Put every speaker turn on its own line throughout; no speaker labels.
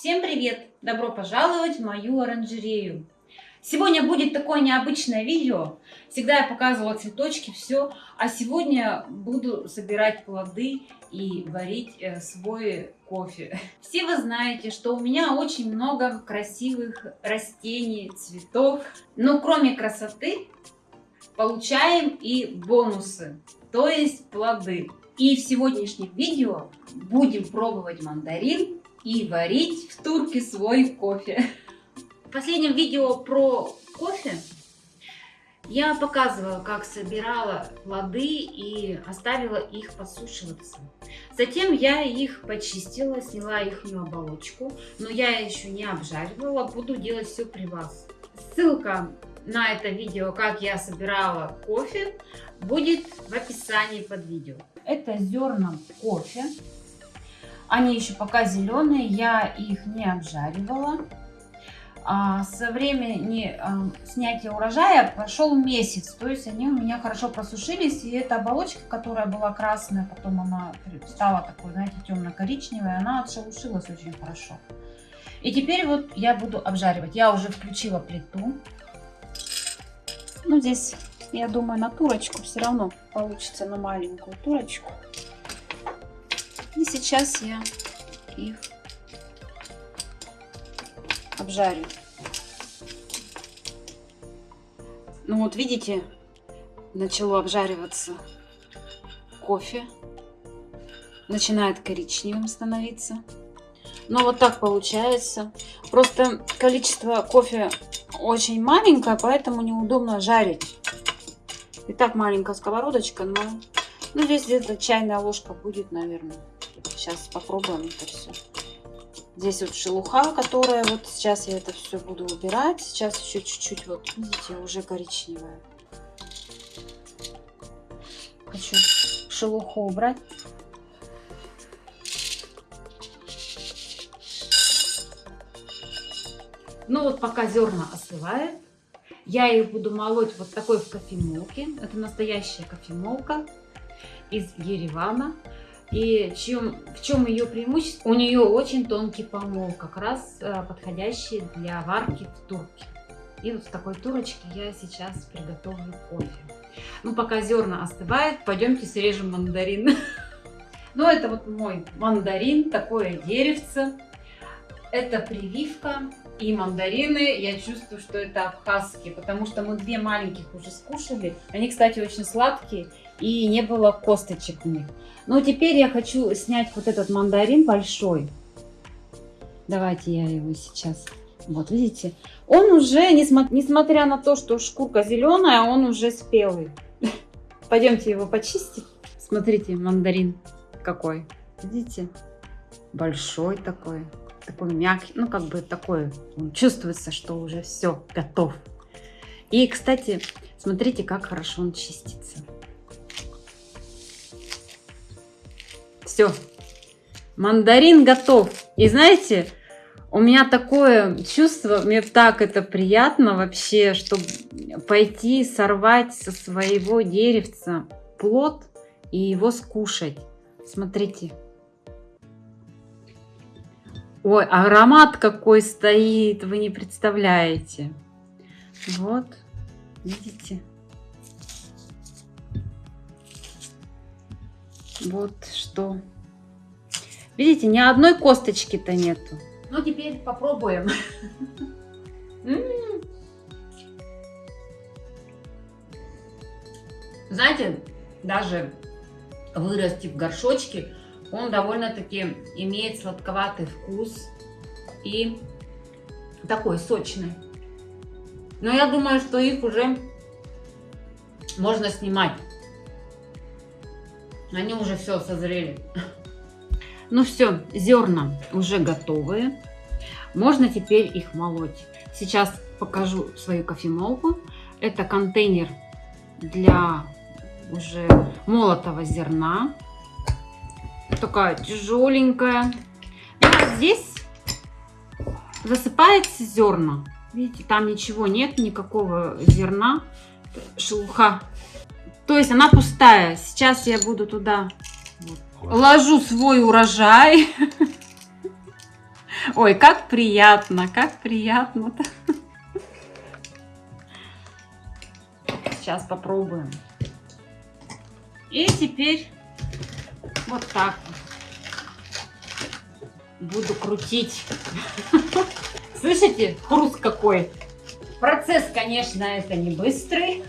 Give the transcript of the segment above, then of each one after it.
Всем привет! Добро пожаловать в мою оранжерею. Сегодня будет такое необычное видео. Всегда я показывала цветочки, все. А сегодня буду собирать плоды и варить э, свой кофе. Все вы знаете, что у меня очень много красивых растений, цветов. Но кроме красоты получаем и бонусы, то есть плоды. И в сегодняшнем видео будем пробовать мандарин и варить в турке свой кофе. В последнем видео про кофе я показывала, как собирала плоды и оставила их подсушиваться. Затем я их почистила, сняла их оболочку, но я еще не обжаривала, буду делать все при вас. Ссылка на это видео, как я собирала кофе, будет в описании под видео. Это зерна кофе. Они еще пока зеленые, я их не обжаривала. А со времени а, снятия урожая прошел месяц, то есть они у меня хорошо просушились, и эта оболочка, которая была красная, потом она стала такой, знаете, темно-коричневая, она отшелушилась очень хорошо. И теперь вот я буду обжаривать. Я уже включила плиту. Ну, здесь, я думаю, на турочку все равно получится на маленькую турочку. И сейчас я их обжарю. Ну вот видите, начало обжариваться кофе. Начинает коричневым становиться. Но вот так получается. Просто количество кофе очень маленькое, поэтому неудобно жарить. И так маленькая сковородочка, но ну, здесь где-то чайная ложка будет, наверное. Сейчас попробуем это все. Здесь вот шелуха, которая вот сейчас я это все буду убирать. Сейчас еще чуть-чуть вот, видите, уже коричневая. Хочу шелуху убрать. Ну вот пока зерна остывают, я их буду молоть вот такой в кофемолке. Это настоящая кофемолка из Еревана. И чем, в чем ее преимущество? У нее очень тонкий помол, как раз э, подходящий для варки в турке. И вот в такой турочке я сейчас приготовлю кофе. Ну, пока зерна остывают, пойдемте срежем мандарин. Ну, это вот мой мандарин, такое деревце. Это прививка и мандарины. Я чувствую, что это абхазские, потому что мы две маленьких уже скушали. Они, кстати, очень сладкие и не было косточек в них. Но теперь я хочу снять вот этот мандарин большой. Давайте я его сейчас... Вот, видите? Он уже, несмотря на то, что шкурка зеленая, он уже спелый. Пойдемте его почистить. Смотрите, мандарин какой. Видите? Большой такой. Такой мягкий. Ну, как бы такой. Чувствуется, что уже все готов. И, кстати, смотрите, как хорошо он чистится. Все. Мандарин готов. И знаете, у меня такое чувство, мне так это приятно вообще, чтобы пойти сорвать со своего деревца плод и его скушать. Смотрите. Ой, аромат какой стоит, вы не представляете. Вот, видите? Вот что. Видите, ни одной косточки-то нету. Ну, теперь попробуем. Знаете, даже вырасти в горшочке, он довольно-таки имеет сладковатый вкус и такой сочный. Но я думаю, что их уже можно снимать. Они уже все созрели. Ну все, зерна уже готовые. Можно теперь их молоть. Сейчас покажу свою кофемолку. Это контейнер для уже молотого зерна. Такая тяжеленькая. И вот здесь засыпается зерна. Видите, там ничего нет, никакого зерна. Шелуха то есть она пустая. Сейчас я буду туда ложу свой урожай. Ой, как приятно, как приятно-то. Сейчас попробуем. И теперь вот так буду крутить. Слышите, хруст какой? Процесс, конечно, это не быстрый,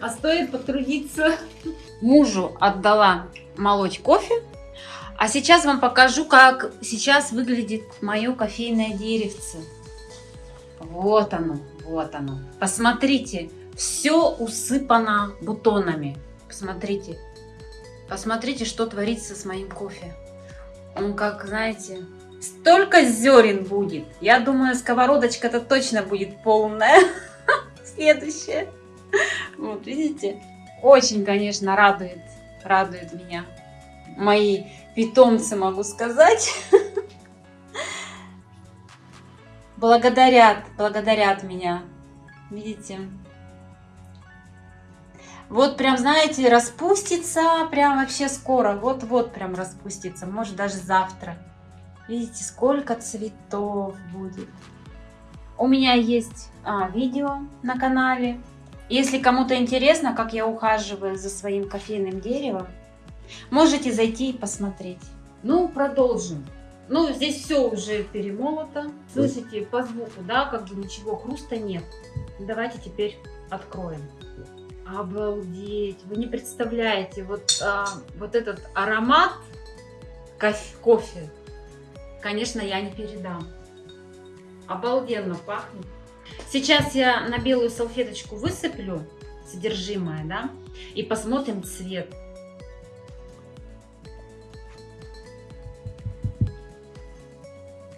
а стоит потрудиться. Мужу отдала молоть кофе, а сейчас вам покажу, как сейчас выглядит мое кофейное деревце. Вот оно, вот оно. Посмотрите, все усыпано бутонами. Посмотрите, посмотрите, что творится с моим кофе. Он как, знаете, столько зерен будет. Я думаю, сковородочка-то точно будет полная. Следующая. Вот, видите? Очень, конечно, радует, радует меня. Мои питомцы, могу сказать. Благодарят, благодарят меня. Видите? Вот прям, знаете, распустится прям вообще скоро. Вот-вот прям распустится. Может даже завтра. Видите, сколько цветов будет. У меня есть а, видео на канале. Если кому-то интересно, как я ухаживаю за своим кофейным деревом, можете зайти и посмотреть. Ну, продолжим. Ну, здесь все уже перемолото. Слышите, по звуку, да, как бы ничего, хруста нет. Давайте теперь откроем. Обалдеть! Вы не представляете, вот, а, вот этот аромат кофе, кофе, конечно, я не передам. Обалденно пахнет. Сейчас я на белую салфеточку высыплю содержимое, да, и посмотрим цвет.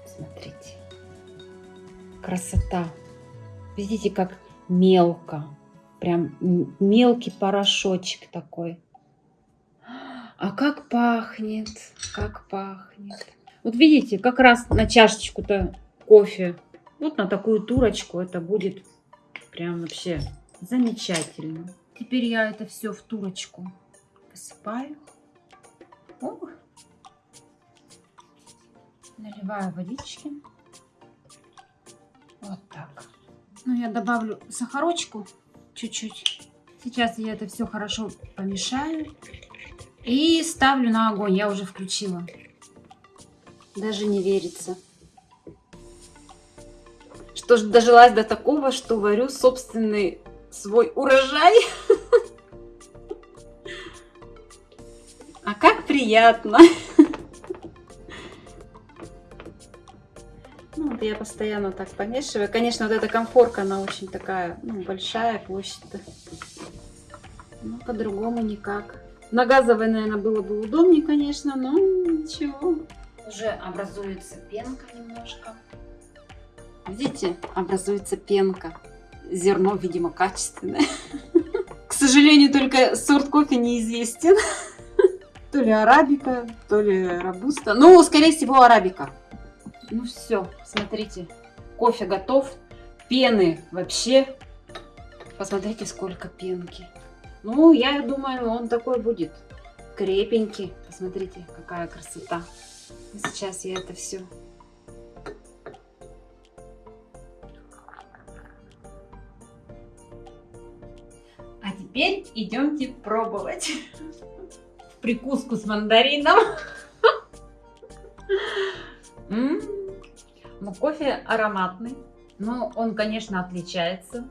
Смотрите. Красота. Видите, как мелко. Прям мелкий порошочек такой. А как пахнет, как пахнет. Вот видите, как раз на чашечку-то кофе, вот на такую турочку это будет прям вообще замечательно. Теперь я это все в турочку посыпаю. О! Наливаю водички. Вот так. Ну, я добавлю сахарочку чуть-чуть. Сейчас я это все хорошо помешаю. И ставлю на огонь. Я уже включила. Даже не верится. Что дожилась до такого, что варю собственный свой урожай. А как приятно! Ну, вот я постоянно так помешиваю. Конечно, вот эта комфорка, она очень такая, ну, большая площадь-то. Ну, по-другому никак. На газовой, наверное, было бы удобнее, конечно, но ничего. Уже образуется пенка немножко. Видите, образуется пенка. Зерно, видимо, качественное. К сожалению, только сорт кофе неизвестен. То ли арабика, то ли робуста. Ну, скорее всего, арабика. Ну все, смотрите, кофе готов. Пены вообще. Посмотрите, сколько пенки. Ну, я думаю, он такой будет крепенький. Посмотрите, какая красота. Сейчас я это все теперь идемте пробовать прикуску с мандарином. Ну, кофе ароматный, но он, конечно, отличается.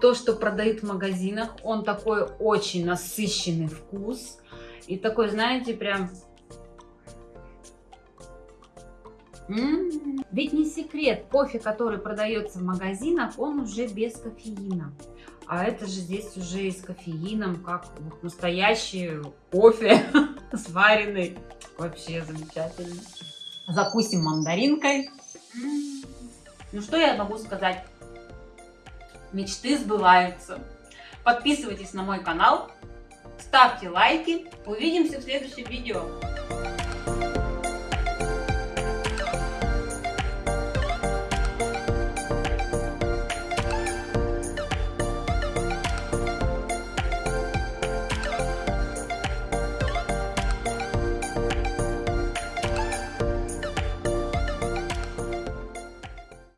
То, что продают в магазинах, он такой очень насыщенный вкус. И такой, знаете, прям... М -м -м. Ведь не секрет, кофе, который продается в магазинах, он уже без кофеина. А это же здесь уже и с кофеином, как настоящий кофе сваренный. Вообще замечательно. Закусим мандаринкой. Ну что я могу сказать? Мечты сбываются. Подписывайтесь на мой канал, ставьте лайки. Увидимся в следующем видео.